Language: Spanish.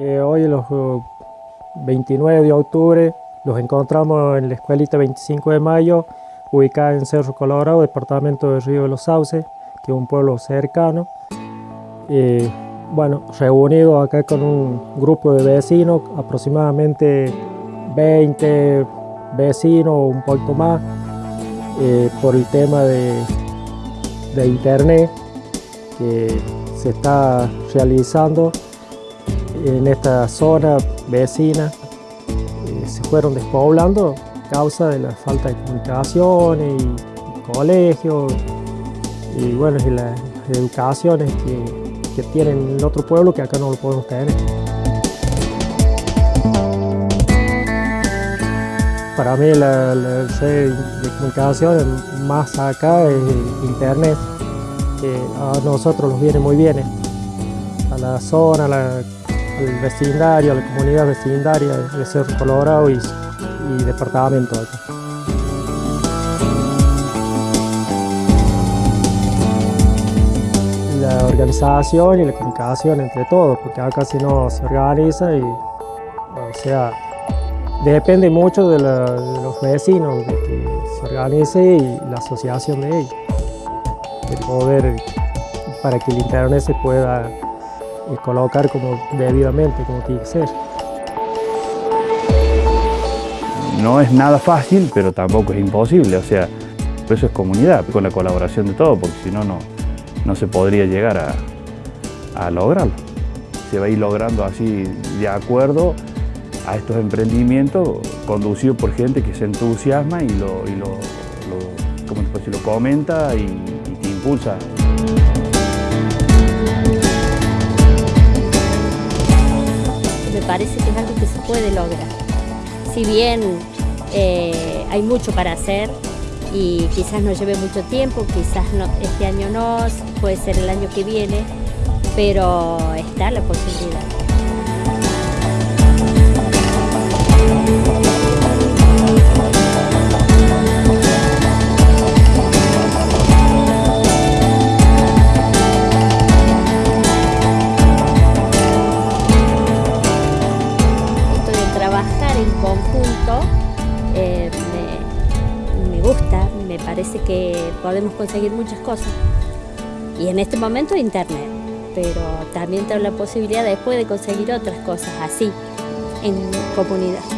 Eh, hoy los 29 de octubre los encontramos en la escuelita 25 de mayo, ubicada en Cerro Colorado, departamento de Río de los Sauces, que es un pueblo cercano. Eh, bueno, reunidos acá con un grupo de vecinos, aproximadamente 20 vecinos o un poco más, eh, por el tema de, de internet que se está realizando en esta zona vecina eh, se fueron despoblando a causa de la falta de comunicaciones y, colegios y bueno y las educaciones que, tienen en otro pueblo que acá no lo podemos tener. Para mí la, red de comunicación más acá es internet, que a nosotros nos viene muy bien, a la zona, a la al vecindario, a la comunidad vecindaria de Cerro Colorado y, y departamento acá. La organización y la comunicación entre todos, porque acá si no se organiza y, o sea, depende mucho de, los vecinos, de que se organice y la asociación de ellos, de poder, para que el internet se pueda y colocar como debidamente, como tiene que ser. No es nada fácil, pero tampoco es imposible, o sea, eso es comunidad, con la colaboración de todos, porque si no, no se podría llegar a, a lograrlo. Se va a ir logrando así de acuerdo a estos emprendimientos conducidos por gente que se entusiasma y lo, y lo, lo, lo comenta y, y que impulsa. Parece que es algo que se puede lograr. Si bien eh, hay mucho para hacer y quizás no lleve mucho tiempo, quizás este año no, puede ser el año que viene, pero está la posibilidad. Conjunto eh, me, gusta, me parece que podemos conseguir muchas cosas. Y en este momento internet, pero también tengo la posibilidad después de conseguir otras cosas así, en comunidad.